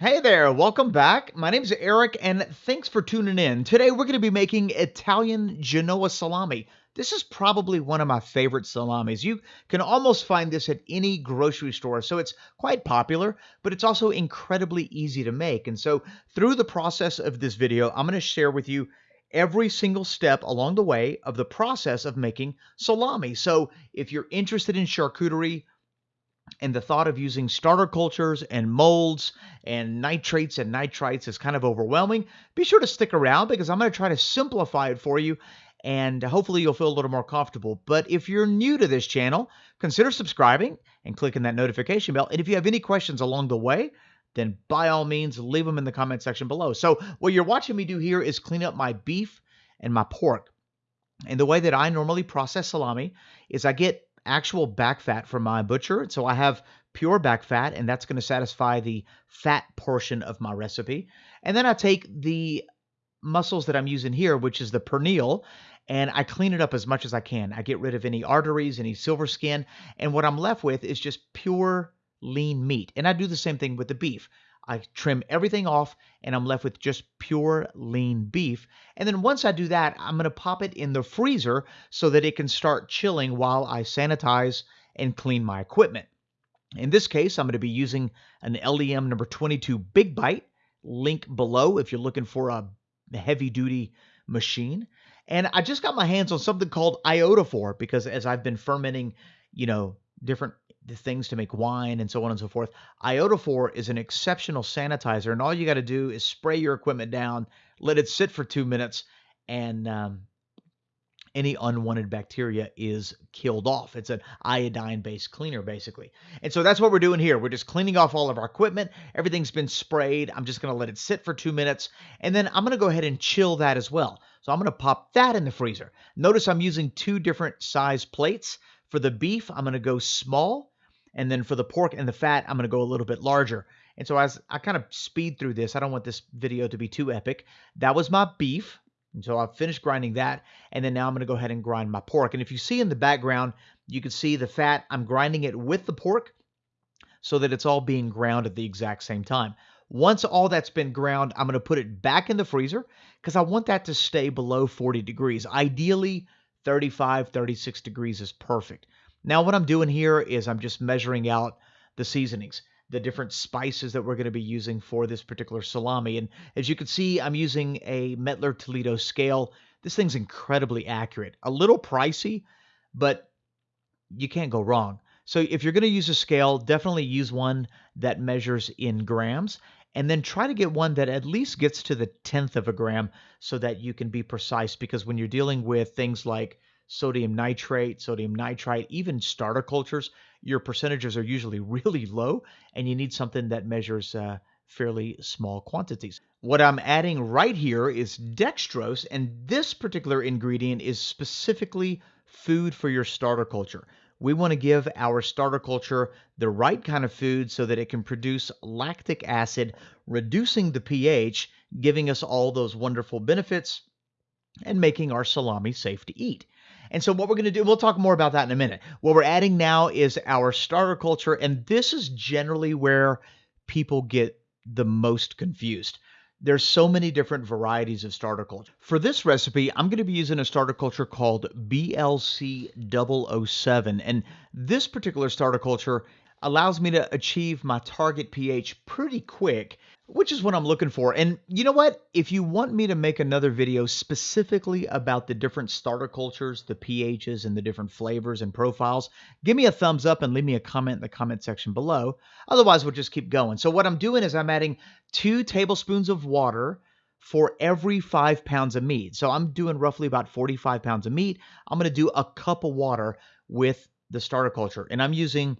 Hey there, welcome back. My name is Eric and thanks for tuning in. Today we're going to be making Italian Genoa salami. This is probably one of my favorite salamis. You can almost find this at any grocery store, so it's quite popular, but it's also incredibly easy to make. And so through the process of this video, I'm going to share with you every single step along the way of the process of making salami. So if you're interested in charcuterie, and the thought of using starter cultures and molds and nitrates and nitrites is kind of overwhelming, be sure to stick around because I'm going to try to simplify it for you and hopefully you'll feel a little more comfortable. But if you're new to this channel, consider subscribing and clicking that notification bell. And if you have any questions along the way, then by all means, leave them in the comment section below. So what you're watching me do here is clean up my beef and my pork. And the way that I normally process salami is I get actual back fat from my butcher. So I have pure back fat, and that's going to satisfy the fat portion of my recipe. And then I take the muscles that I'm using here, which is the pernil, and I clean it up as much as I can. I get rid of any arteries, any silver skin, and what I'm left with is just pure lean meat. And I do the same thing with the beef. I trim everything off and I'm left with just pure lean beef. And then once I do that, I'm going to pop it in the freezer so that it can start chilling while I sanitize and clean my equipment. In this case, I'm going to be using an LEM number 22 Big Bite. Link below if you're looking for a heavy duty machine. And I just got my hands on something called iodophor because as I've been fermenting, you know, different the things to make wine and so on and so forth. Iodophor is an exceptional sanitizer, and all you got to do is spray your equipment down, let it sit for two minutes, and um, any unwanted bacteria is killed off. It's an iodine based cleaner, basically. And so that's what we're doing here. We're just cleaning off all of our equipment. Everything's been sprayed. I'm just going to let it sit for two minutes. And then I'm going to go ahead and chill that as well. So I'm going to pop that in the freezer. Notice I'm using two different size plates. For the beef, I'm going to go small. And then for the pork and the fat, I'm going to go a little bit larger. And so as I kind of speed through this, I don't want this video to be too epic. That was my beef. And so I've finished grinding that. And then now I'm going to go ahead and grind my pork. And if you see in the background, you can see the fat. I'm grinding it with the pork so that it's all being ground at the exact same time. Once all that's been ground, I'm going to put it back in the freezer because I want that to stay below 40 degrees. Ideally, 35, 36 degrees is perfect. Now what I'm doing here is I'm just measuring out the seasonings, the different spices that we're going to be using for this particular salami. And as you can see, I'm using a Mettler Toledo scale. This thing's incredibly accurate. A little pricey, but you can't go wrong. So if you're going to use a scale, definitely use one that measures in grams and then try to get one that at least gets to the tenth of a gram so that you can be precise because when you're dealing with things like sodium nitrate, sodium nitrite, even starter cultures, your percentages are usually really low, and you need something that measures uh, fairly small quantities. What I'm adding right here is dextrose, and this particular ingredient is specifically food for your starter culture. We want to give our starter culture the right kind of food so that it can produce lactic acid, reducing the pH, giving us all those wonderful benefits, and making our salami safe to eat. And so what we're going to do, we'll talk more about that in a minute. What we're adding now is our starter culture, and this is generally where people get the most confused. There's so many different varieties of starter culture. For this recipe, I'm going to be using a starter culture called BLC 007. And this particular starter culture allows me to achieve my target pH pretty quick which is what I'm looking for. And you know what? If you want me to make another video specifically about the different starter cultures, the pHs, and the different flavors and profiles, give me a thumbs up and leave me a comment in the comment section below. Otherwise, we'll just keep going. So what I'm doing is I'm adding two tablespoons of water for every five pounds of meat. So I'm doing roughly about 45 pounds of meat. I'm going to do a cup of water with the starter culture. And I'm using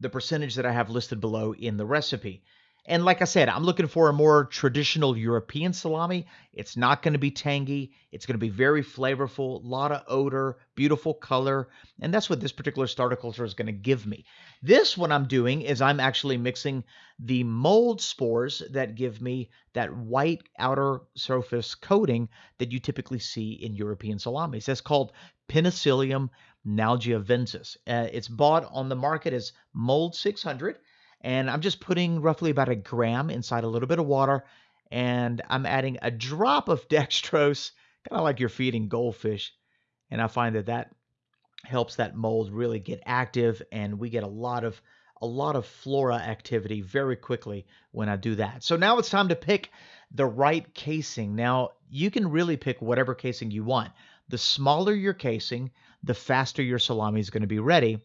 the percentage that I have listed below in the recipe. And like I said, I'm looking for a more traditional European salami. It's not going to be tangy. It's going to be very flavorful, a lot of odor, beautiful color. And that's what this particular starter culture is going to give me. This, what I'm doing is I'm actually mixing the mold spores that give me that white outer surface coating that you typically see in European salamis. That's called Penicillium nalgiavensis. Uh, it's bought on the market as Mold 600 And I'm just putting roughly about a gram inside a little bit of water. And I'm adding a drop of dextrose, kind of like you're feeding goldfish. And I find that that helps that mold really get active and we get a lot of a lot of flora activity very quickly when I do that. So now it's time to pick the right casing. Now, you can really pick whatever casing you want. The smaller your casing, the faster your salami is going to be ready.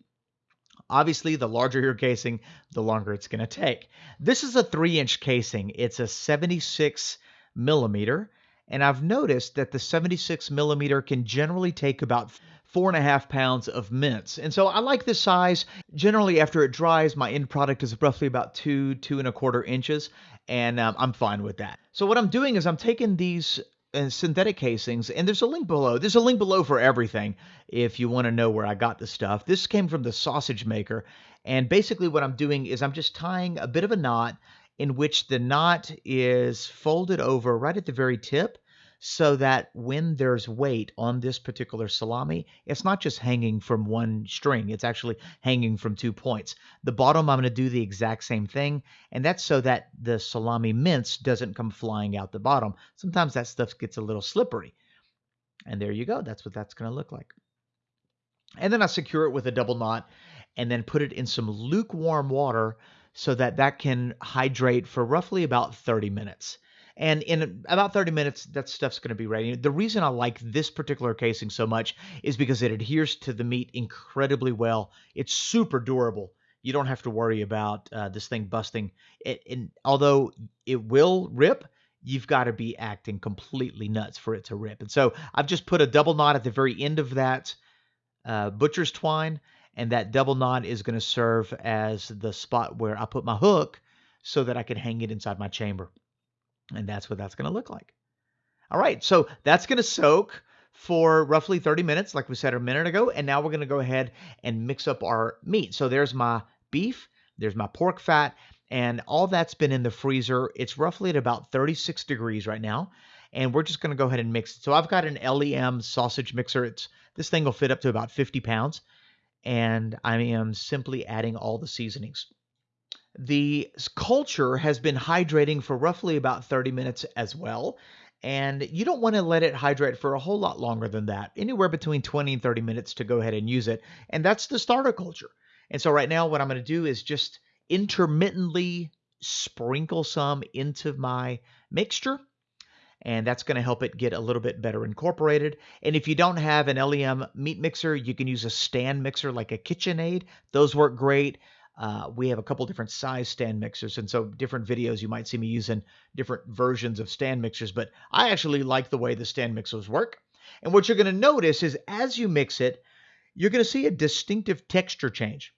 Obviously, the larger your casing, the longer it's going to take. This is a three inch casing. It's a 76 millimeter. And I've noticed that the 76 millimeter can generally take about four and a half pounds of mince. And so I like this size. Generally, after it dries, my end product is roughly about two, two and a quarter inches, and um, I'm fine with that. So what I'm doing is I'm taking these uh, synthetic casings, and there's a link below. There's a link below for everything if you want to know where I got the stuff. This came from the sausage maker, and basically what I'm doing is I'm just tying a bit of a knot in which the knot is folded over right at the very tip so that when there's weight on this particular salami, it's not just hanging from one string, it's actually hanging from two points. The bottom, I'm going to do the exact same thing, and that's so that the salami mince doesn't come flying out the bottom. Sometimes that stuff gets a little slippery. And there you go. That's what that's going to look like. And then I secure it with a double knot and then put it in some lukewarm water so that that can hydrate for roughly about 30 minutes. And in about 30 minutes, that stuff's going to be ready. The reason I like this particular casing so much is because it adheres to the meat incredibly well. It's super durable. You don't have to worry about uh, this thing busting. It, and although it will rip, you've got to be acting completely nuts for it to rip. And so I've just put a double knot at the very end of that uh, butcher's twine, and that double knot is going to serve as the spot where I put my hook so that I can hang it inside my chamber. And that's what that's going to look like. All right, so that's going to soak for roughly 30 minutes, like we said a minute ago. And now we're going to go ahead and mix up our meat. So there's my beef, there's my pork fat, and all that's been in the freezer. It's roughly at about 36 degrees right now. And we're just going to go ahead and mix it. So I've got an LEM sausage mixer. It's This thing will fit up to about 50 pounds. And I am simply adding all the seasonings. The culture has been hydrating for roughly about 30 minutes as well. And you don't want to let it hydrate for a whole lot longer than that, anywhere between 20 and 30 minutes to go ahead and use it. And that's the starter culture. And so right now, what I'm going to do is just intermittently sprinkle some into my mixture. And that's going to help it get a little bit better incorporated. And if you don't have an LEM meat mixer, you can use a stand mixer like a KitchenAid. Those work great. Uh, we have a couple different size stand mixers, and so different videos you might see me using different versions of stand mixers, but I actually like the way the stand mixers work. And what you're going to notice is as you mix it, you're going to see a distinctive texture change.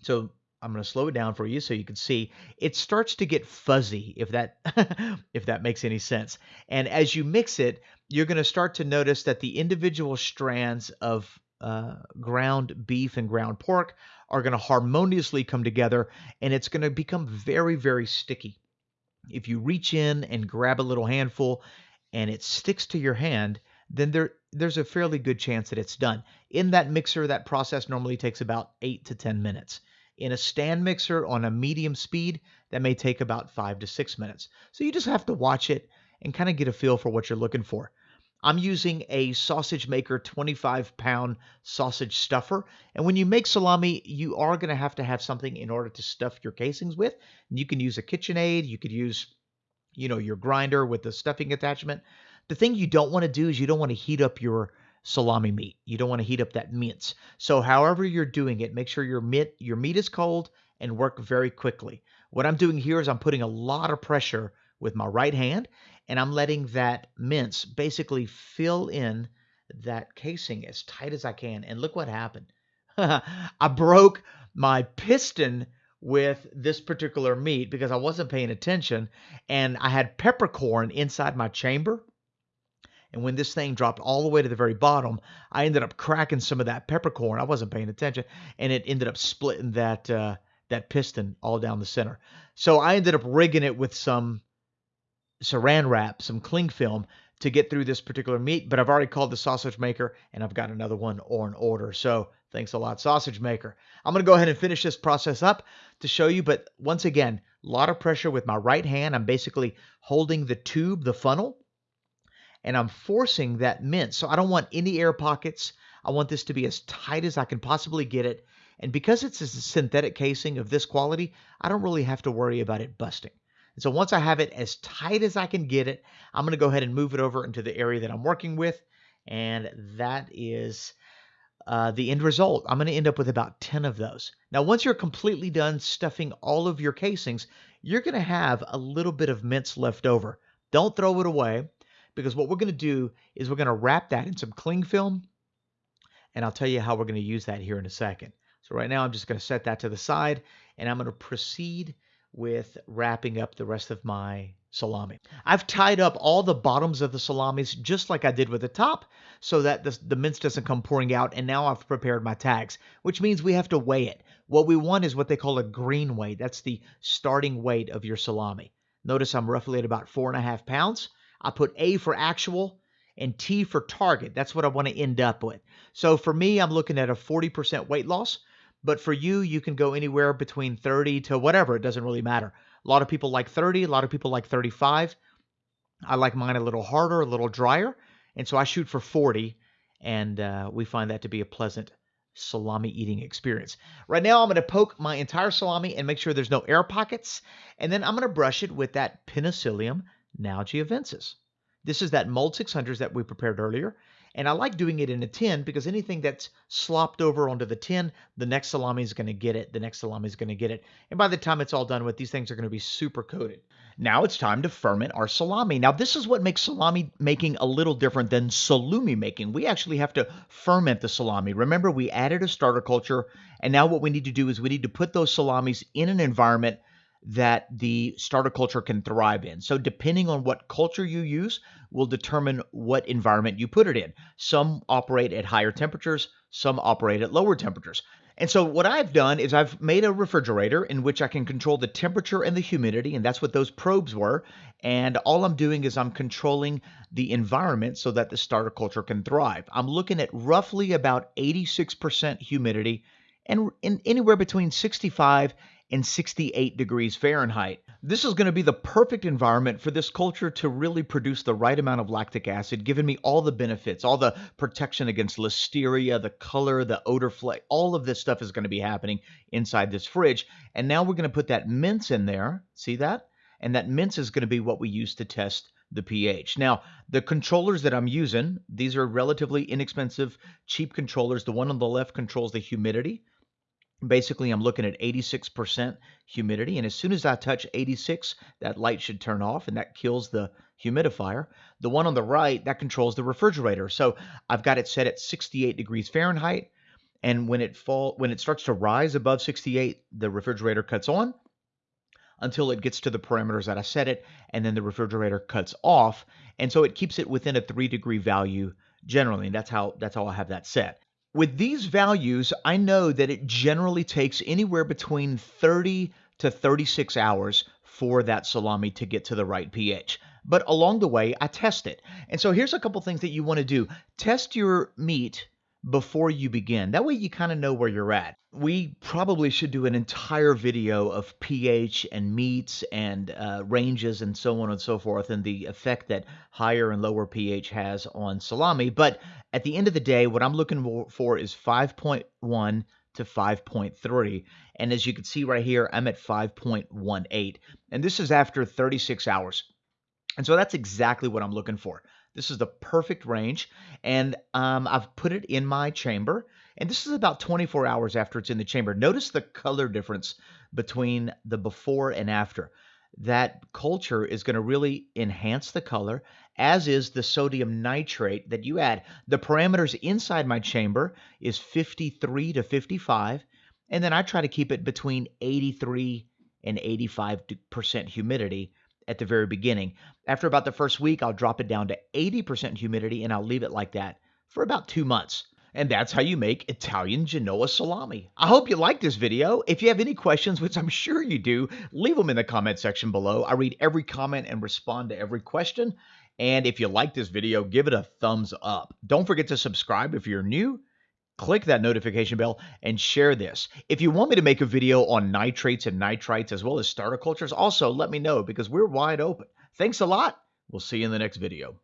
So I'm going to slow it down for you so you can see it starts to get fuzzy if that if that makes any sense. And as you mix it, you're going to start to notice that the individual strands of uh, ground beef and ground pork are going to harmoniously come together and it's going to become very, very sticky. If you reach in and grab a little handful and it sticks to your hand, then there there's a fairly good chance that it's done. In that mixer, that process normally takes about eight to 10 minutes. In a stand mixer on a medium speed, that may take about five to six minutes. So you just have to watch it and kind of get a feel for what you're looking for. I'm using a sausage maker 25 pound sausage stuffer. And when you make salami, you are going to have to have something in order to stuff your casings with. And you can use a KitchenAid. You could use, you know, your grinder with the stuffing attachment. The thing you don't want to do is you don't want to heat up your salami meat. You don't want to heat up that mince. So however you're doing it, make sure your meat, your meat is cold and work very quickly. What I'm doing here is I'm putting a lot of pressure with my right hand and I'm letting that mince basically fill in that casing as tight as I can. And look what happened. I broke my piston with this particular meat because I wasn't paying attention and I had peppercorn inside my chamber. And when this thing dropped all the way to the very bottom, I ended up cracking some of that peppercorn. I wasn't paying attention, and it ended up splitting that uh, that piston all down the center. So I ended up rigging it with some saran wrap, some cling film to get through this particular meat, but I've already called the sausage maker and I've got another one on order. So Thanks a lot, Sausage Maker. I'm going to go ahead and finish this process up to show you, but once again, a lot of pressure with my right hand. I'm basically holding the tube, the funnel, and I'm forcing that mint. So I don't want any air pockets. I want this to be as tight as I can possibly get it. And because it's a synthetic casing of this quality, I don't really have to worry about it busting. And so once I have it as tight as I can get it, I'm going to go ahead and move it over into the area that I'm working with. And that is uh, the end result. I'm going to end up with about 10 of those. Now, once you're completely done stuffing all of your casings, you're going to have a little bit of mince left over. Don't throw it away because what we're going to do is we're going to wrap that in some cling film. And I'll tell you how we're going to use that here in a second. So right now I'm just going to set that to the side and I'm going to proceed with wrapping up the rest of my salami. I've tied up all the bottoms of the salamis just like I did with the top so that the, the mince doesn't come pouring out and now I've prepared my tags, which means we have to weigh it. What we want is what they call a green weight. That's the starting weight of your salami. Notice I'm roughly at about four and a half pounds. I put A for actual and T for target. That's what I want to end up with. So for me, I'm looking at a 40% weight loss. But for you, you can go anywhere between 30 to whatever. It doesn't really matter. A lot of people like 30, a lot of people like 35. I like mine a little harder, a little drier. And so I shoot for 40, and uh, we find that to be a pleasant salami eating experience. Right now, I'm going to poke my entire salami and make sure there's no air pockets. And then I'm going to brush it with that Penicillium nalgeovensis. This is that mold 600s that we prepared earlier. And I like doing it in a tin because anything that's slopped over onto the tin, the next salami is going to get it. The next salami is going to get it. And by the time it's all done with, these things are going to be super coated. Now it's time to ferment our salami. Now this is what makes salami making a little different than salumi making. We actually have to ferment the salami. Remember, we added a starter culture, and now what we need to do is we need to put those salamis in an environment that the starter culture can thrive in. So, depending on what culture you use, will determine what environment you put it in. Some operate at higher temperatures, some operate at lower temperatures. And so, what I've done is I've made a refrigerator in which I can control the temperature and the humidity, and that's what those probes were. And all I'm doing is I'm controlling the environment so that the starter culture can thrive. I'm looking at roughly about 86% humidity and in anywhere between 65 and 68 degrees Fahrenheit. This is going to be the perfect environment for this culture to really produce the right amount of lactic acid, giving me all the benefits, all the protection against listeria, the color, the odor flake, all of this stuff is going to be happening inside this fridge. And now we're going to put that mince in there. See that? And that mince is going to be what we use to test the pH. Now, the controllers that I'm using, these are relatively inexpensive, cheap controllers. The one on the left controls the humidity. Basically, I'm looking at 86% humidity, and as soon as I touch 86, that light should turn off, and that kills the humidifier. The one on the right, that controls the refrigerator. So I've got it set at 68 degrees Fahrenheit, and when it fall when it starts to rise above 68, the refrigerator cuts on until it gets to the parameters that I set it, and then the refrigerator cuts off, and so it keeps it within a three degree value generally. And that's how that's how I have that set. With these values, I know that it generally takes anywhere between 30 to 36 hours for that salami to get to the right pH. But along the way, I test it. And so here's a couple things that you want to do. Test your meat before you begin. That way you kind of know where you're at. We probably should do an entire video of pH and meats and uh, ranges and so on and so forth and the effect that higher and lower pH has on salami. But at the end of the day, what I'm looking for is 5.1 to 5.3. And as you can see right here, I'm at 5.18. And this is after 36 hours. And so that's exactly what I'm looking for. This is the perfect range, and um, I've put it in my chamber. And this is about 24 hours after it's in the chamber. Notice the color difference between the before and after. That culture is going to really enhance the color, as is the sodium nitrate that you add. The parameters inside my chamber is 53 to 55, and then I try to keep it between 83 and 85% humidity at the very beginning. After about the first week, I'll drop it down to 80% humidity and I'll leave it like that for about two months. And that's how you make Italian Genoa salami. I hope you liked this video. If you have any questions, which I'm sure you do, leave them in the comment section below. I read every comment and respond to every question. And if you like this video, give it a thumbs up. Don't forget to subscribe if you're new click that notification bell and share this. If you want me to make a video on nitrates and nitrites as well as starter cultures, also let me know because we're wide open. Thanks a lot. We'll see you in the next video.